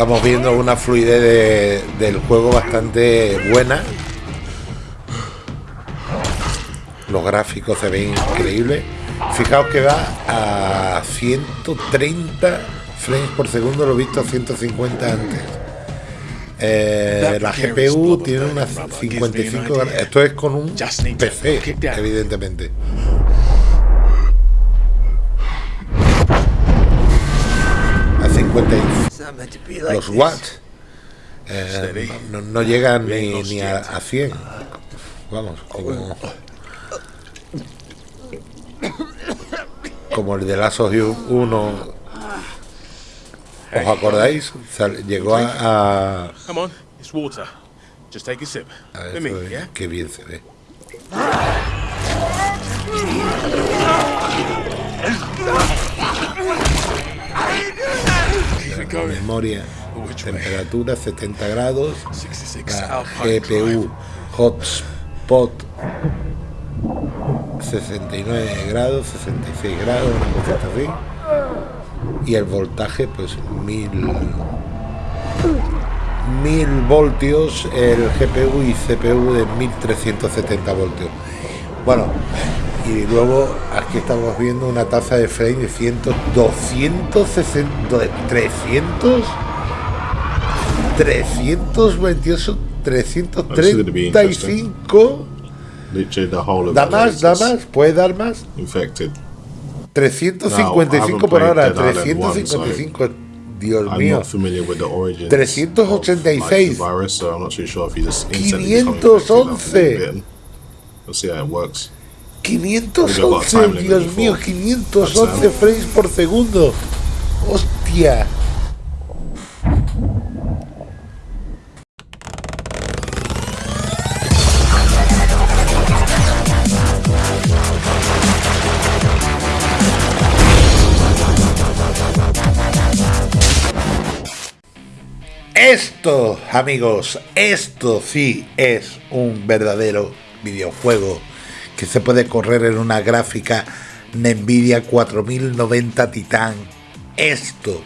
Estamos viendo una fluidez de- del juego bastante buena. Los gráficos se ven increíbles. Fijaos que va a 130 frames por segundo, lo he visto a 150 antes. Eh, la GPU tiene unas 55 gra- Esto es con un PC, evidentemente. A 50 y- los watts eh, no, no llegan ni, ni a, a 100 vamos como como el de of Us 1 ¿os acordáis? Llegó a, a, Come on, it's water. Just take a sip. qué bien se ve Memoria temperatura 70 grados. 66 la Alpine GPU hotspot 69 grados 66 grados una cosita así. Y el voltaje pues 1000 1000 voltios el GPU y CPU de 1370 voltios. Bueno y luego aquí estamos viendo una tasa de frame de 100 260 de 300 328 335 Literally the whole of da más da más puede dar más infected. 355 No, por I hora haven't played Dead Island 355 Dios I'm mío not familiar with the origins 386. of, like, the virus, so I'm not too sure if you just instantly become infected 511. After being bitten. We'll see how it works. 511 Dios mío 511 frames por segundo hostia Esto, amigos, esto sí es un verdadero videojuego que se puede correr en una gráfica Nvidia 4090 Titan. Esto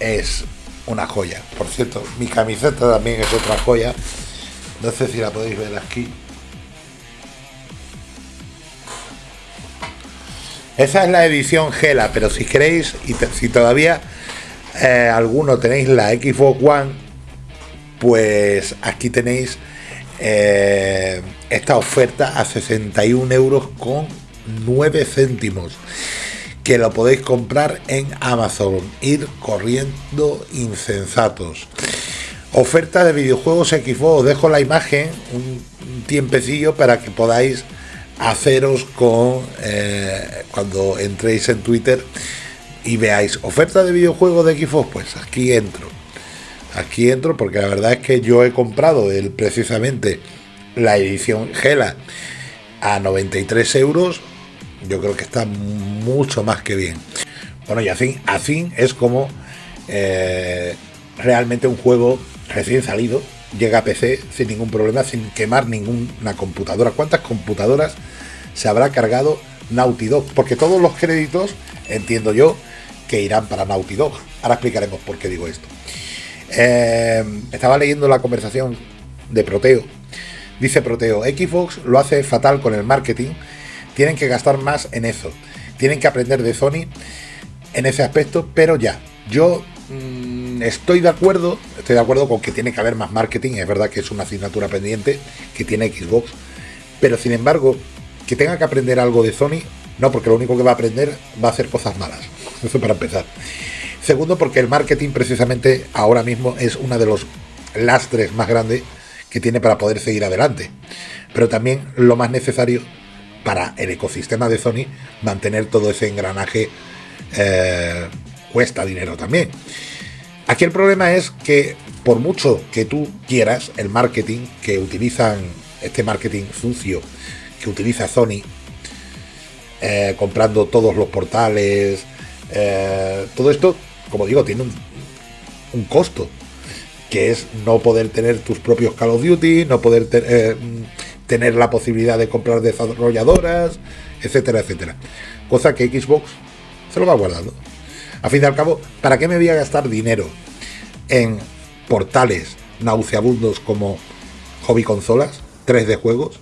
es una joya. Por cierto, mi camiseta también es otra joya. No sé si la podéis ver aquí. Esa es la edición Gela, pero si queréis y si todavía eh, alguno tenéis la Xbox One, pues aquí tenéis eh, esta oferta a 61 euros con 9 céntimos que lo podéis comprar en Amazon. Ir corriendo insensatos. Oferta de videojuegos Xbox. Os dejo la imagen un, tiempecillo para que podáis haceros con eh, cuando entréis en Twitter y veáis. Oferta de videojuegos de Xbox. Pues aquí entro aquí entro porque la verdad es que yo he comprado el, precisamente la edición Gela a 93 euros. Yo creo que está mucho más que bien. Bueno y así, así es como eh, realmente un juego recién salido llega a PC sin ningún problema sin quemar ninguna computadora. Cuántas computadoras se habrá cargado Naughty Dog porque todos los créditos entiendo yo que irán para Naughty Dog. Ahora explicaremos por qué digo esto eh, estaba leyendo la conversación de Proteo. Dice Proteo, Xbox lo hace fatal con el marketing. Tienen que gastar más en eso. Tienen que aprender de Sony en ese aspecto, pero ya. Yo mm, estoy de acuerdo, estoy de acuerdo con que tiene que haber más marketing. Es verdad que es una asignatura pendiente que tiene Xbox. Pero sin embargo, que tenga que aprender algo de Sony, no, porque lo único que va a aprender va a hacer cosas malas. Eso para empezar. Segundo, porque el marketing precisamente ahora mismo es uno de los lastres más grandes que tiene para poder seguir adelante. Pero también lo más necesario para el ecosistema de Sony, mantener todo ese engranaje eh, cuesta dinero también. Aquí el problema es que por mucho que tú quieras, el marketing que utilizan, este marketing sucio que utiliza Sony, eh, comprando todos los portales, eh, todo esto, como digo, tiene un, un costo, que es no poder tener tus propios Call of Duty, no poder eh, tener la posibilidad de comprar desarrolladoras, etcétera, etcétera. Cosa que Xbox se lo va guardando. A fin de al cabo, ¿para qué me voy a gastar dinero en portales nauseabundos como Hobby Consolas, 3D Juegos,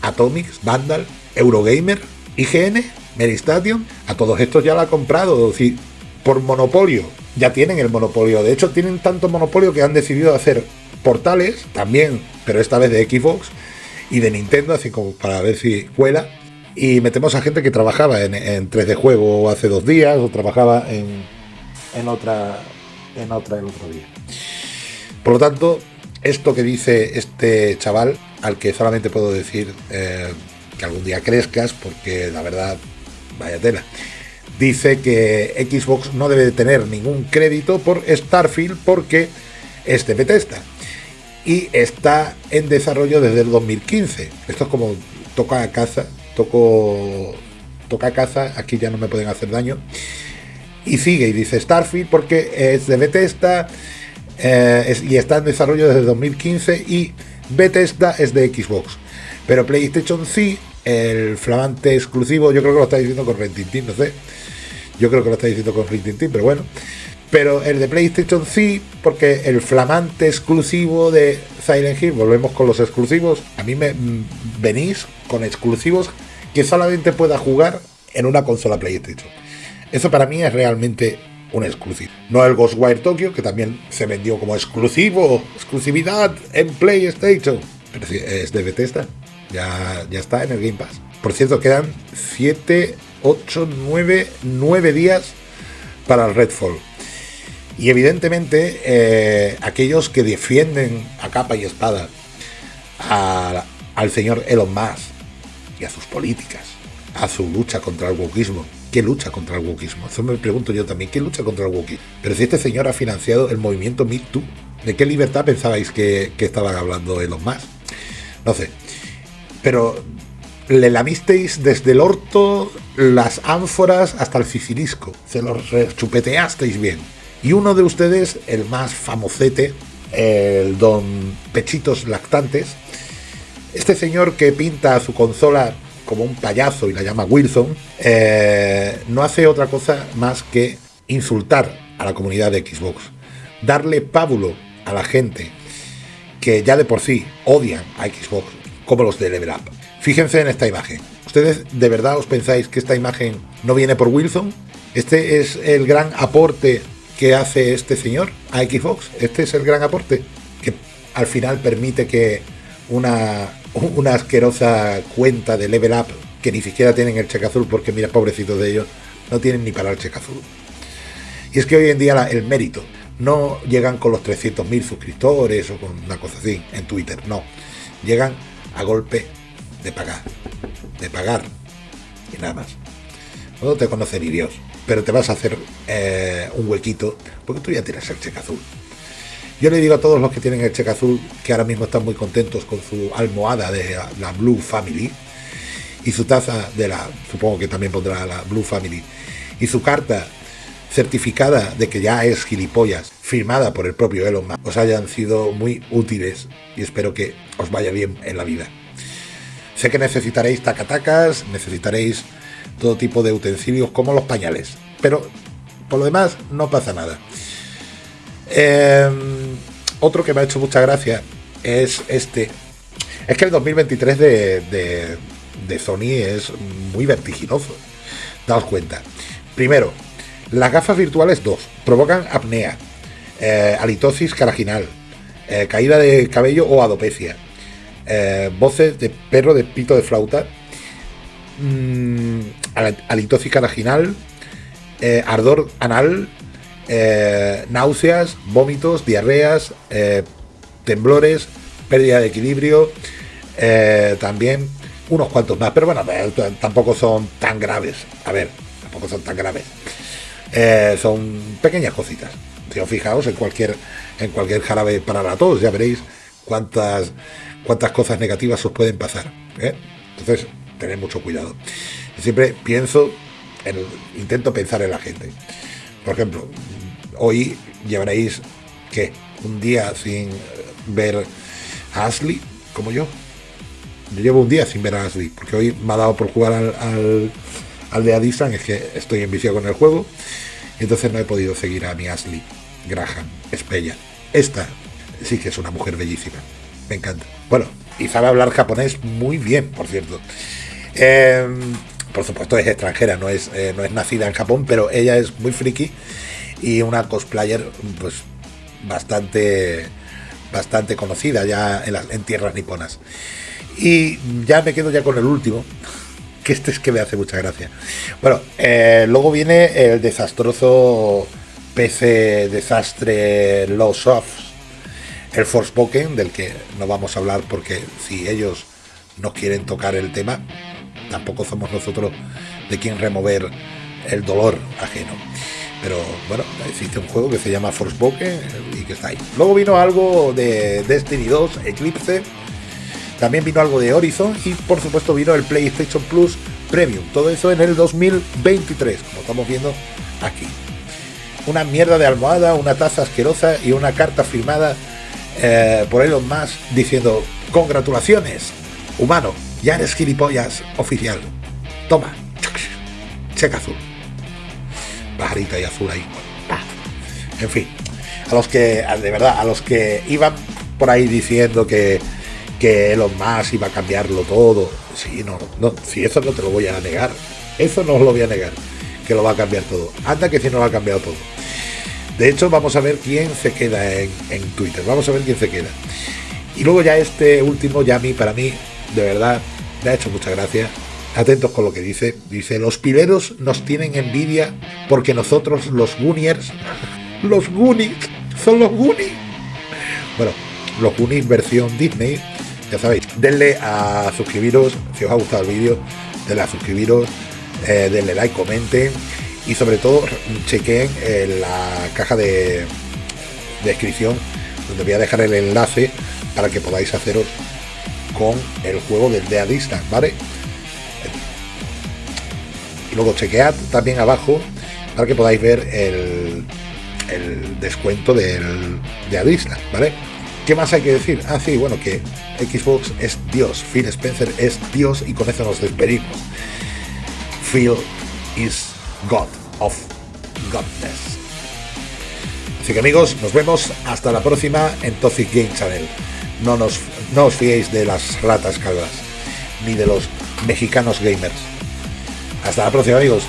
Atomics, Vandal, Eurogamer, IGN, Meristation? A todos estos ya la ha comprado, decir, por monopolio. Ya tienen el monopolio. De hecho, tienen tanto monopolio que han decidido hacer portales también, pero esta vez de Xbox y de Nintendo, así como para ver si cuela. Y metemos a gente que trabajaba en, 3D Juego hace dos días o trabajaba en, en otra en otra el otro día. Por lo tanto, esto que dice este chaval, al que solamente puedo decir eh, que algún día crezcas, porque la verdad, vaya tela. Dice que Xbox no debe tener ningún crédito por Starfield porque es de Bethesda y está en desarrollo desde el 2015. Esto es como toca a casa, toco toca a casa, aquí ya no me pueden hacer daño. Y sigue y dice Starfield porque es de Bethesda eh, y está en desarrollo desde 2015 y Bethesda es de Xbox. Pero PlayStation sí, el flamante exclusivo, yo creo que lo está diciendo con Rentintín, no sé. Yo creo que lo está diciendo con Rentintín, pero bueno. Pero el de PlayStation sí, porque el flamante exclusivo de Silent Hill, volvemos con los exclusivos. A mí me mm, venís con exclusivos que solamente pueda jugar en una consola PlayStation. Eso para mí es realmente un exclusivo. No el Ghostwire Tokyo, que también se vendió como exclusivo, exclusividad en PlayStation. Pero es de Bethesda. Ya, ya está en el Game Pass. Por cierto, quedan 7, 8, 9, 9 días para el Redfall. Y evidentemente, eh, aquellos que defienden a capa y espada al señor Elon Musk y a sus políticas, a su lucha contra el wokismo, ¿qué lucha contra el wokismo? Eso me pregunto yo también, ¿qué lucha contra el wokismo? Pero si este señor ha financiado el movimiento Me Too, ¿de qué libertad pensabais que, que estaban hablando Elon Musk? No sé. Pero le lamisteis desde el orto las ánforas hasta el sicilisco. Se los chupeteasteis bien. Y uno de ustedes, el más famosete, el don Pechitos Lactantes, este señor que pinta su consola como un payaso y la llama Wilson, eh, no hace otra cosa más que insultar a la comunidad de Xbox, darle pábulo a la gente que ya de por sí odian a Xbox, como los de Level Up. Fíjense en esta imagen. ¿Ustedes de verdad os pensáis que esta imagen no viene por Wilson? Este es el gran aporte que hace este señor a Xbox. Este es el gran aporte que al final permite que una, asquerosa cuenta de Level Up que ni siquiera tienen el cheque azul, porque mira, pobrecitos de ellos, no tienen ni para el cheque azul. Y es que hoy en día el mérito no llegan con los 300.000 suscriptores o con una cosa así en Twitter, no. Llegan a golpe de pagar, de pagar y nada más. No te conoce ni Dios pero te vas a hacer eh, un huequito, porque tú ya tienes el cheque azul. Yo le digo a todos los que tienen el cheque azul que ahora mismo están muy contentos con su almohada de la Blue Family y su taza de la, supongo que también pondrá la Blue Family, y su carta certificada de que ya es gilipollas, firmada por el propio Elon Musk, os hayan sido muy útiles y espero que os vaya bien en la vida. Sé que necesitaréis tacatacas, necesitaréis todo tipo de utensilios como los pañales. Pero por lo demás no pasa nada. Em, otro que me ha hecho mucha gracia es este. Es que el 2023 de, de, Sony es muy vertiginoso. Daos cuenta. Primero, las gafas virtuales 2 provocan apnea, eh, halitosis caraginal, eh, caída de cabello o alopecia, eh, voces de perro de pito de flauta, mmm, halitosis eh, ardor anal, eh, náuseas, vómitos, diarreas, temblores, pérdida de equilibrio, también unos cuantos más, pero bueno, tampoco son tan graves. A ver, tampoco son tan graves. son pequeñas cositas. Si os fijaos en cualquier, en cualquier jarabe para la ya veréis cuántas, cuántas cosas negativas os pueden pasar. Entonces, tened mucho cuidado. Siempre pienso, en, intento pensar en la gente. Por ejemplo, hoy llevaréis, ¿qué? Un día sin ver a Ashley, como yo. Llevo un día sin ver a Ashley, porque hoy me ha dado por jugar al, al, de Adisan, es que estoy enviciado con el juego. Entonces no he podido seguir a mi Ashley Graham, es. Esta sí que es una mujer bellísima. Me encanta. Bueno, y sabe hablar japonés muy bien, por cierto. Em, por supuesto es extranjera, no es, eh, no es nacida en Japón, pero ella es muy friki y una cosplayer pues bastante bastante conocida ya en, tierras niponas. Y ya me quedo ya con el último, que este es que me hace mucha gracia. Bueno, eh, luego viene el desastroso PC desastre Lost Softs, el Forspoken, del que no vamos a hablar porque si ellos no quieren tocar el tema, tampoco somos nosotros de quien remover el dolor ajeno. Pero bueno, existe un juego que se llama Forspoken y que está ahí. Luego vino algo de Destiny 2, Eclipse. También vino algo de Horizon y por supuesto vino el PlayStation Plus Premium. Todo eso en el 2023, como estamos viendo aquí. Una mierda de almohada, una taza asquerosa y una carta firmada eh, por Elon Musk diciendo congratulaciones, humano, ya eres gilipollas oficial. Toma, checa azul. Bajarita y azul ahí. En fin, a los que, de verdad, a los que iban por ahí diciendo que, que Elon Musk iba a cambiarlo todo. Sí, no, no, si eso no te lo voy a negar. Eso no os lo voy a negar, que lo va a cambiar todo. Anda que si no lo ha cambiado todo. De hecho, vamos a ver quién se queda en, Twitter. Vamos a ver quién se queda. Y luego ya este último, ya a mí, para mí, de verdad, me ha hecho mucha gracia. Atentos con lo que dice. Dice, los pileros nos tienen envidia porque nosotros los Gooniers, los Goonies, son los Goonies. Bueno, los Goonies versión Disney, ya sabéis, denle a suscribiros, si os ha gustado el vídeo, denle a suscribiros, eh, denle like, comenten y sobre todo chequen en la caja de descripción donde voy a dejar el enlace para que podáis haceros con el juego del Dea Distance, ¿vale? Luego chequead también abajo para que podáis ver el, descuento del Dea Distance, ¿vale? ¿Qué más hay que decir? Ah, sí, bueno, que Xbox es Dios, Phil Spencer es Dios y con eso nos despedimos. Phil is God of Godness. Así que amigos, nos vemos hasta la próxima en Toxic Game Channel. No, nos, no os fiéis de las ratas calvas, ni de los mexicanos gamers. Hasta la próxima amigos.